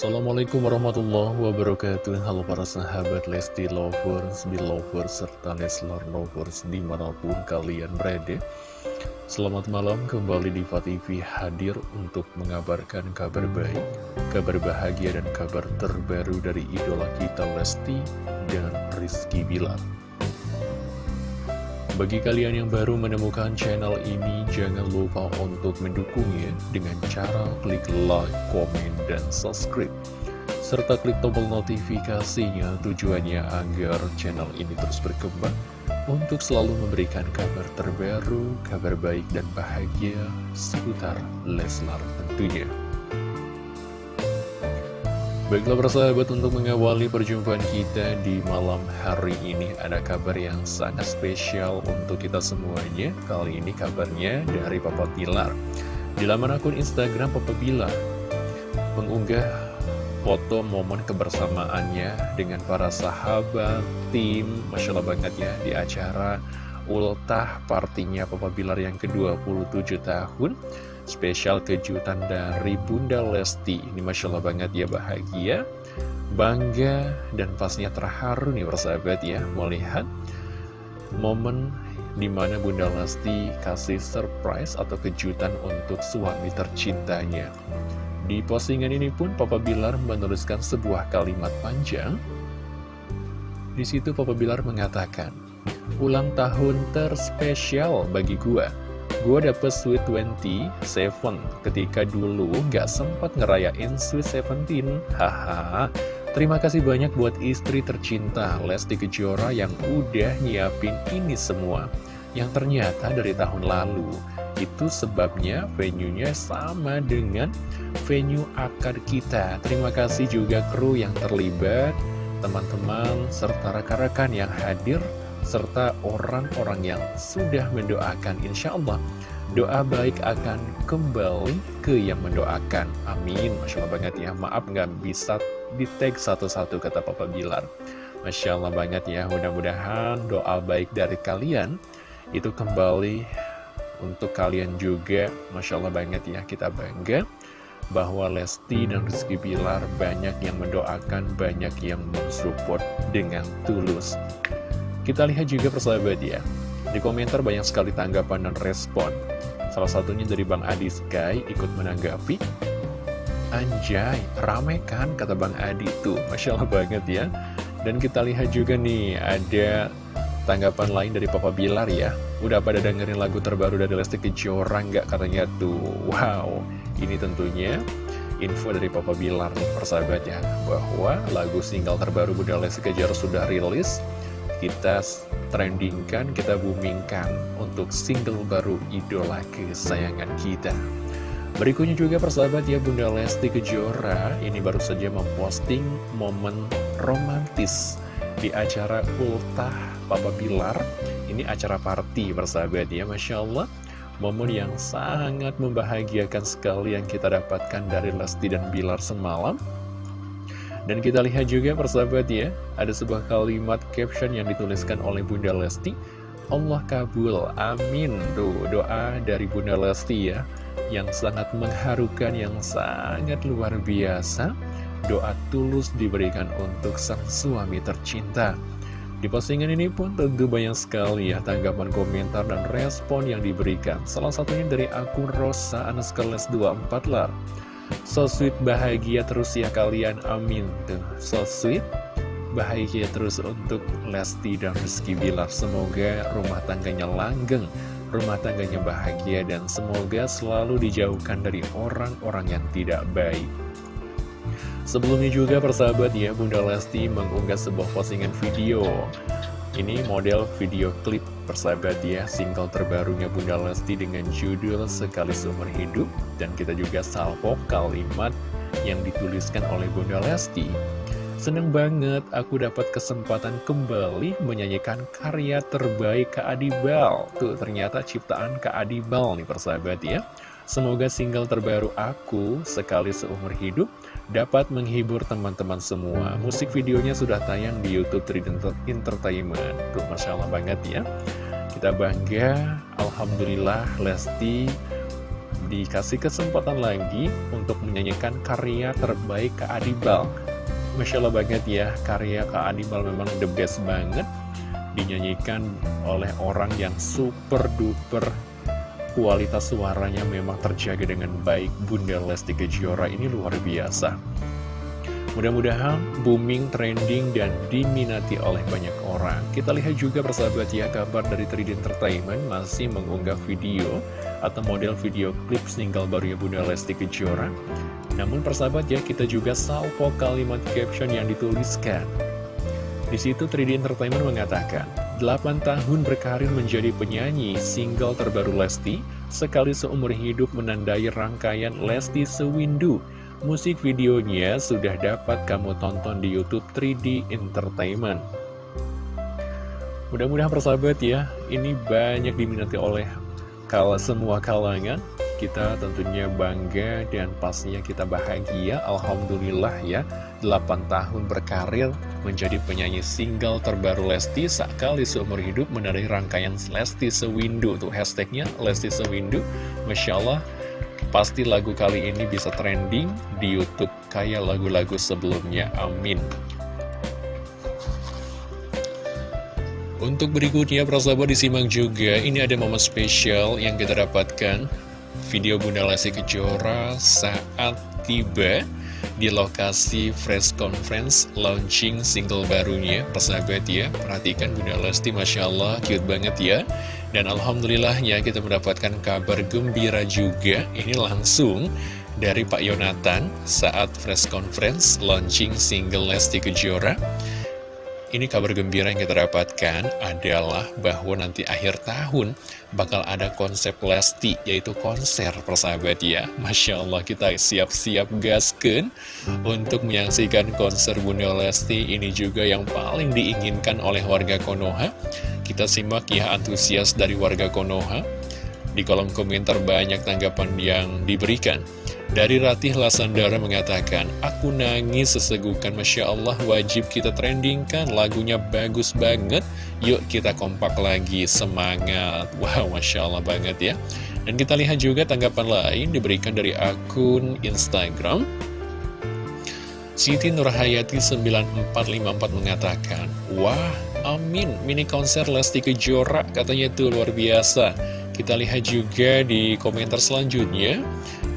Assalamualaikum warahmatullahi wabarakatuh. Halo para sahabat Lesti Lovers, Belovers, serta Leslar Lovers di mana pun kalian berada. Selamat malam kembali di TV hadir untuk mengabarkan kabar baik Kabar bahagia dan kabar terbaru dari idola kita Lesti dan Rizky Bilar bagi kalian yang baru menemukan channel ini, jangan lupa untuk mendukungnya dengan cara klik like, komen, dan subscribe. Serta klik tombol notifikasinya tujuannya agar channel ini terus berkembang untuk selalu memberikan kabar terbaru, kabar baik dan bahagia seputar Leslar tentunya. Baiklah persahabat untuk mengawali perjumpaan kita di malam hari ini Ada kabar yang sangat spesial untuk kita semuanya. Kali ini kabarnya dari Papa Bilar Di laman akun Instagram Papa Bilar Mengunggah foto momen kebersamaannya dengan para sahabat, tim Masya Allah banget ya di acara ultah partinya Papa Bilar yang ke-27 tahun Spesial kejutan dari Bunda Lesti. Ini Masya Allah banget ya bahagia Bangga dan pastinya terharu nih persahabat ya Melihat momen di mana Bunda Lesti kasih surprise atau kejutan untuk suami tercintanya. Di postingan ini pun Papa Bilar menuliskan sebuah kalimat panjang. Di situ Papa Bilar mengatakan, ulang tahun terspesial bagi gua Gue dapet Sweet 27 ketika dulu gak sempat ngerayain Sweet 17 Haha. Terima kasih banyak buat istri tercinta Lesti Kejora yang udah nyiapin ini semua. Yang ternyata dari tahun lalu Itu sebabnya venue-nya sama dengan venue akad kita. Terima kasih juga kru yang terlibat Teman-teman serta rekan-rekan yang hadir serta orang-orang yang sudah mendoakan. Insya Allah doa baik akan kembali ke yang mendoakan. Amin. Masya Allah banget ya. Maaf nggak bisa di tag satu-satu kata Papa Bilar. Masya Allah banget ya. Mudah-mudahan doa baik dari kalian itu kembali untuk kalian juga. Masya Allah banget ya. Kita bangga bahwa Lesti dan Rizky Bilar banyak yang mendoakan, banyak yang mensupport dengan tulus. Kita lihat juga persahabat ya Di komentar banyak sekali tanggapan dan respon. Salah satunya dari Bang Adi Sky ikut menanggapi. Anjay, rame kan kata Bang Adi tuh. Masya Allah banget ya. Dan kita lihat juga nih ada tanggapan lain dari Papa Bilar ya. Udah pada dengerin lagu terbaru dari Lesti Kejora nggak katanya tuh? Wow, ini tentunya info dari Papa Bilar nih persahabat ya Bahwa lagu single terbaru Bunda Lesti Kejora sudah rilis kita trendingkan, kita boomingkan untuk single baru idola kesayangan kita. Berikutnya juga persahabat ya Bunda Lesti Kejora ini baru saja memposting momen romantis di acara ultah Papa Bilar. Ini acara party persahabat ya Masya Allah. Momen yang sangat membahagiakan sekali yang kita dapatkan dari Lesti dan Bilar semalam. Dan kita lihat juga persahabat ya, ada sebuah kalimat caption yang dituliskan oleh Bunda Lesti. Allah kabul, amin. Tuh, doa dari Bunda Lesti ya, yang sangat mengharukan, yang sangat luar biasa. Doa tulus diberikan untuk sang suami tercinta. Di postingan ini pun tentu banyak sekali ya tanggapan komentar dan respon yang diberikan. Salah satunya dari akun Rosa Anaskeles 24 lar. So sweet bahagia terus ya kalian. Amin. Tuh So sweet bahagia terus untuk Lesti dan Rizky Bilar. Semoga rumah tangganya langgeng Rumah tangganya bahagia dan semoga selalu dijauhkan dari orang-orang yang tidak baik. Sebelumnya juga persahabat ya Bunda Lesti mengunggah sebuah postingan video ini model video klip persahabat ya Single terbarunya Bunda Lesti dengan judul Sekali Seumur Hidup. Dan kita juga salvo kalimat yang dituliskan oleh Bunda Lesti. Seneng banget aku dapat kesempatan kembali menyanyikan karya terbaik Kak Adibal. Tuh ternyata ciptaan Kak Adibal nih persahabat ya Semoga single terbaru aku Sekali Seumur Hidup dapat menghibur teman-teman semua. Musik videonya sudah tayang di Youtube Trident Entertainment. Tuh, Masya Allah banget ya. Kita bangga, Alhamdulillah Lesti dikasih kesempatan lagi untuk menyanyikan karya terbaik Kak Adibal. Masya Allah banget ya, karya Kak Adibal memang the best banget. Dinyanyikan oleh orang yang super duper kualitas suaranya memang terjaga dengan baik. Bunda Lesti Kejora ini luar biasa. Mudah-mudahan booming, trending, dan diminati oleh banyak orang. Kita lihat juga persahabat ya, kabar dari 3D Entertainment masih mengunggah video atau model video klip single barunya Bunda Lesti Kejora. Namun persahabat ya, kita juga salvo kalimat caption yang dituliskan. Di situ 3D Entertainment mengatakan, 8 tahun berkarir menjadi penyanyi single terbaru Lesti, sekali seumur hidup menandai rangkaian Lesti Sewindu Musik videonya sudah dapat kamu tonton di Youtube 3D Entertainment. Mudah-mudahan persahabat ya, ini banyak diminati oleh kala semua kalangan. Kita tentunya bangga dan pastinya kita bahagia. Alhamdulillah ya, 8 tahun berkarir menjadi penyanyi single terbaru Lesti sekali seumur hidup menandai rangkaian Lesti Sewindu. Tuh hashtagnya Lesti Sewindu. Masya Allah, Pasti lagu kali ini bisa trending di Youtube kayak lagu-lagu sebelumnya, amin. Untuk berikutnya, prasahabat disimak juga, ini ada momen spesial yang kita dapatkan. Video Bunda Lesti Kejora saat tiba di lokasi Fresh Conference launching single barunya. Persahabat ya perhatikan Bunda Lesti Masya Allah cute banget ya. Dan Alhamdulillahnya kita mendapatkan kabar gembira juga. Ini langsung dari Pak Yonatan saat Fresh Conference launching single Lesti Kejora ini kabar gembira yang kita dapatkan adalah bahwa nanti akhir tahun bakal ada konsep Lesti, yaitu konser persahabat ya. Masya Allah kita siap-siap gasken untuk menyaksikan konser Bunda Lesti. Ini juga yang paling diinginkan oleh warga Konoha. Kita simak ya antusias dari warga Konoha. Di kolom komentar banyak tanggapan yang diberikan. Dari Ratih Lasandara mengatakan, Aku nangis sesegukan, Masya Allah wajib kita trendingkan, lagunya bagus banget, yuk kita kompak lagi, semangat. Wow, Masya Allah banget ya. Dan kita lihat juga tanggapan lain diberikan dari akun Instagram. Siti Nurhayati 9454 mengatakan, Wah, amin, mini konser Lesti Kejora, katanya itu luar biasa. Kita lihat juga di komentar selanjutnya,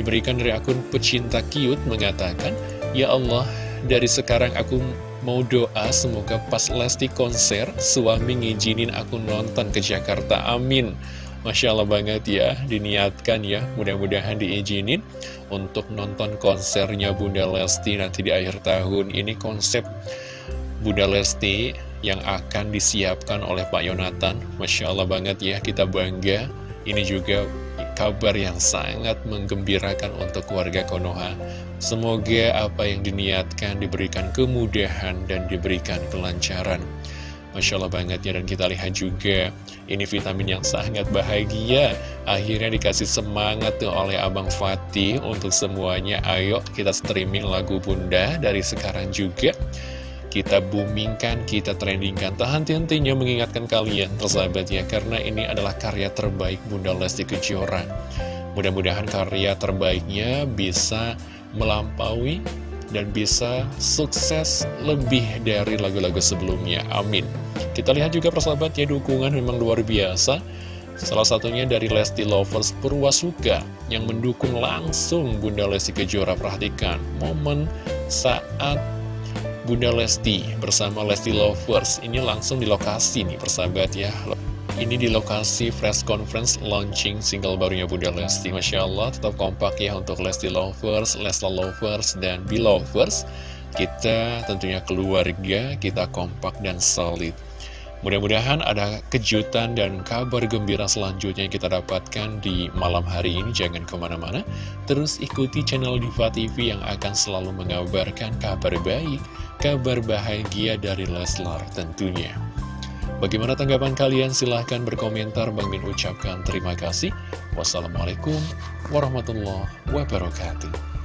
Diberikan dari akun pecinta cute mengatakan, Ya Allah, dari sekarang aku mau doa semoga pas Lesti konser, suami ngizinin aku nonton ke Jakarta, amin. Masya Allah banget ya, diniatkan ya, mudah-mudahan diizinin untuk nonton konsernya Bunda Lesti nanti di akhir tahun. Ini konsep Bunda Lesti yang akan disiapkan oleh Pak Yonatan. Masya Allah banget ya, kita bangga. Ini juga kabar yang sangat menggembirakan untuk warga Konoha. Semoga apa yang diniatkan diberikan kemudahan dan diberikan kelancaran. Masya Allah banget ya, dan kita lihat juga ini vitamin yang sangat bahagia. Akhirnya dikasih semangat tuh oleh Abang Fatih untuk semuanya. Ayo kita streaming lagu Bunda dari sekarang juga kita boomingkan, kita trendingkan. Tak henti-hentinya mengingatkan kalian, persahabat ya, karena ini adalah karya terbaik Bunda Lesti Kejora. Mudah-mudahan karya terbaiknya bisa melampaui dan bisa sukses lebih dari lagu-lagu sebelumnya. Amin. Kita lihat juga persahabat ya, dukungan memang luar biasa. Salah satunya dari Lesti Lovers Purwasuka yang mendukung langsung Bunda Lesti Kejora. Perhatikan momen saat Bunda Lesti bersama Lesti Lovers. Ini langsung di lokasi nih persahabat ya. Ini di lokasi press conference launching single barunya Bunda Lesti. Masya Allah tetap kompak ya untuk Lesti Lovers, Lesla Lovers, dan Belovers kita tentunya keluarga, kita kompak dan solid Mudah-mudahan ada kejutan dan kabar gembira selanjutnya yang kita dapatkan di malam hari ini. Jangan ke mana-mana, terus ikuti channel Diva TV yang akan selalu mengabarkan kabar baik, kabar bahagia dari Leslar tentunya. Bagaimana tanggapan kalian? Silahkan berkomentar. Bang Min ucapkan terima kasih. Wassalamualaikum warahmatullahi wabarakatuh.